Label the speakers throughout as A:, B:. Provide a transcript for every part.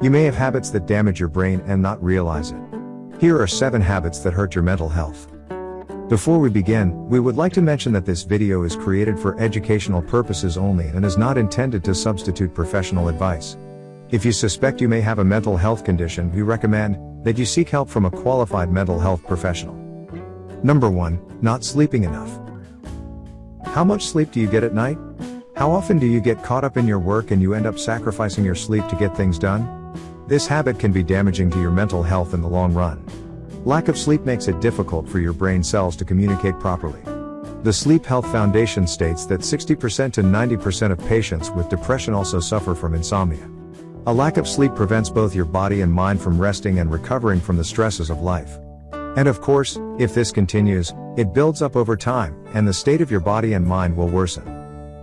A: You may have habits that damage your brain and not realize it. Here are 7 habits that hurt your mental health. Before we begin, we would like to mention that this video is created for educational purposes only and is not intended to substitute professional advice. If you suspect you may have a mental health condition, we recommend that you seek help from a qualified mental health professional. Number 1, not sleeping enough. How much sleep do you get at night? How often do you get caught up in your work and you end up sacrificing your sleep to get things done? This habit can be damaging to your mental health in the long run. Lack of sleep makes it difficult for your brain cells to communicate properly. The Sleep Health Foundation states that 60% to 90% of patients with depression also suffer from insomnia. A lack of sleep prevents both your body and mind from resting and recovering from the stresses of life. And of course, if this continues, it builds up over time, and the state of your body and mind will worsen.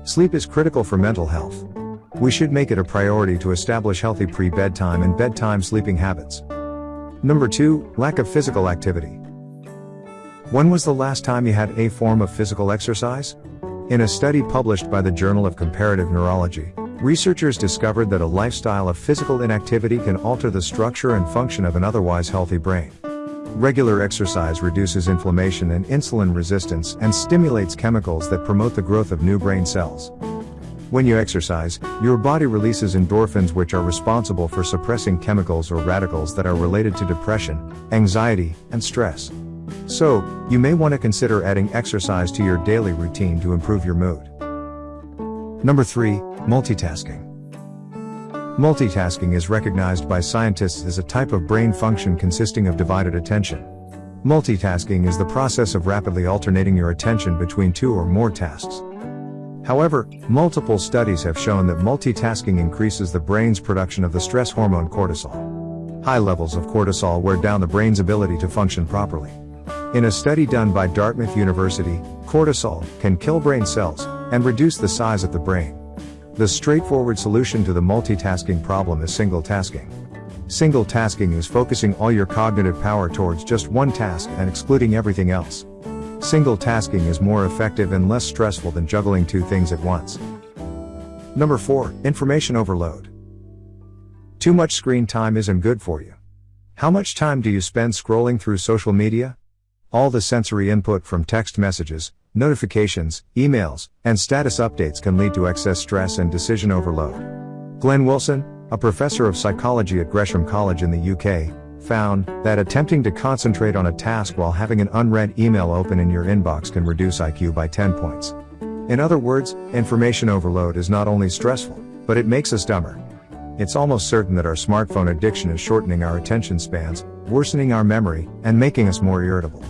A: Sleep is critical for mental health. We should make it a priority to establish healthy pre-bedtime and bedtime sleeping habits. Number 2, lack of physical activity. When was the last time you had a form of physical exercise? In a study published by the Journal of Comparative Neurology, researchers discovered that a lifestyle of physical inactivity can alter the structure and function of an otherwise healthy brain. Regular exercise reduces inflammation and insulin resistance and stimulates chemicals that promote the growth of new brain cells. When you exercise, your body releases endorphins which are responsible for suppressing chemicals or radicals that are related to depression, anxiety, and stress. So, you may want to consider adding exercise to your daily routine to improve your mood. Number 3, multitasking. Multitasking is recognized by scientists as a type of brain function consisting of divided attention. Multitasking is the process of rapidly alternating your attention between two or more tasks. However, multiple studies have shown that multitasking increases the brain's production of the stress hormone cortisol. High levels of cortisol wear down the brain's ability to function properly. In a study done by Dartmouth University, cortisol can kill brain cells and reduce the size of the brain. The straightforward solution to the multitasking problem is single tasking. Single tasking is focusing all your cognitive power towards just one task and excluding everything else. Single tasking is more effective and less stressful than juggling two things at once. Number 4. Information overload. Too much screen time isn't good for you. How much time do you spend scrolling through social media? All the sensory input from text messages, notifications, emails, and status updates can lead to excess stress and decision overload. Glenn Wilson, a professor of psychology at Gresham College in the UK, found that attempting to concentrate on a task while having an unread email open in your inbox can reduce IQ by 10 points. In other words, information overload is not only stressful, but it makes us dumber. It's almost certain that our smartphone addiction is shortening our attention spans, worsening our memory, and making us more irritable.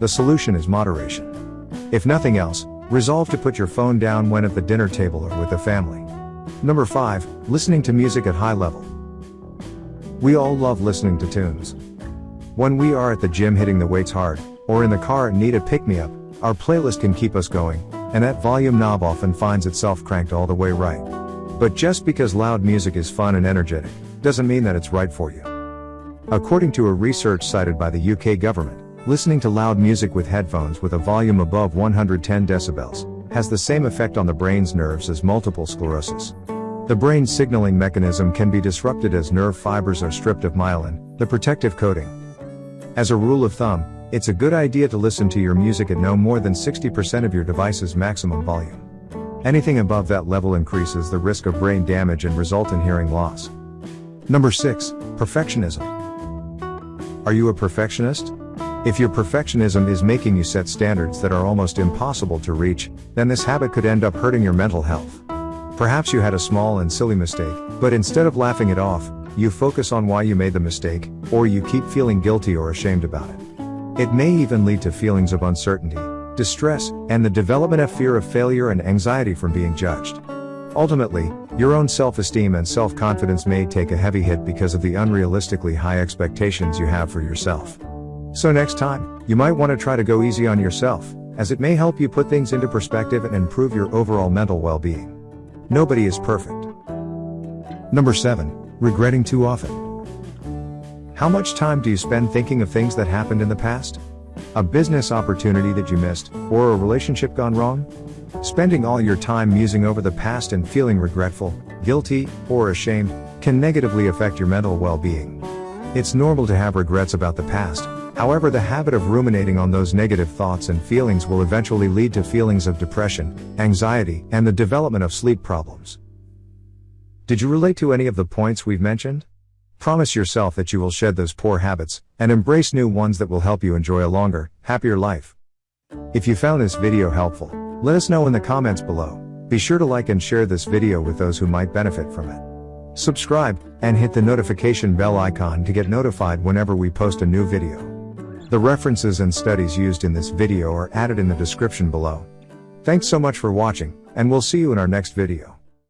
A: The solution is moderation. If nothing else, resolve to put your phone down when at the dinner table or with the family. Number 5. Listening to music at high level. We all love listening to tunes. When we are at the gym hitting the weights hard, or in the car and need a pick me up, our playlist can keep us going, and that volume knob often finds itself cranked all the way right. But just because loud music is fun and energetic, doesn't mean that it's right for you. According to a research cited by the UK government, listening to loud music with headphones with a volume above 110 decibels has the same effect on the brain's nerves as multiple sclerosis. The brain signaling mechanism can be disrupted as nerve fibers are stripped of myelin, the protective coating. As a rule of thumb, it's a good idea to listen to your music at no more than 60% of your device's maximum volume. Anything above that level increases the risk of brain damage and result in hearing loss. Number 6. Perfectionism. Are you a perfectionist? If your perfectionism is making you set standards that are almost impossible to reach, then this habit could end up hurting your mental health. Perhaps you had a small and silly mistake, but instead of laughing it off, you focus on why you made the mistake, or you keep feeling guilty or ashamed about it. It may even lead to feelings of uncertainty, distress, and the development of fear of failure and anxiety from being judged. Ultimately, your own self-esteem and self-confidence may take a heavy hit because of the unrealistically high expectations you have for yourself. So next time, you might want to try to go easy on yourself, as it may help you put things into perspective and improve your overall mental well-being. Nobody is perfect. Number 7. Regretting too often. How much time do you spend thinking of things that happened in the past? A business opportunity that you missed, or a relationship gone wrong? Spending all your time musing over the past and feeling regretful, guilty, or ashamed can negatively affect your mental well being. It's normal to have regrets about the past, however, the habit of ruminating on those negative thoughts and feelings will eventually lead to feelings of depression, anxiety, and the development of sleep problems. Did you relate to any of the points we've mentioned? Promise yourself that you will shed those poor habits and embrace new ones that will help you enjoy a longer, happier life. If you found this video helpful, let us know in the comments below. Be sure to like and share this video with those who might benefit from it. Subscribe, and hit the notification bell icon to get notified whenever we post a new video. The references and studies used in this video are added in the description below. Thanks so much for watching, and we'll see you in our next video.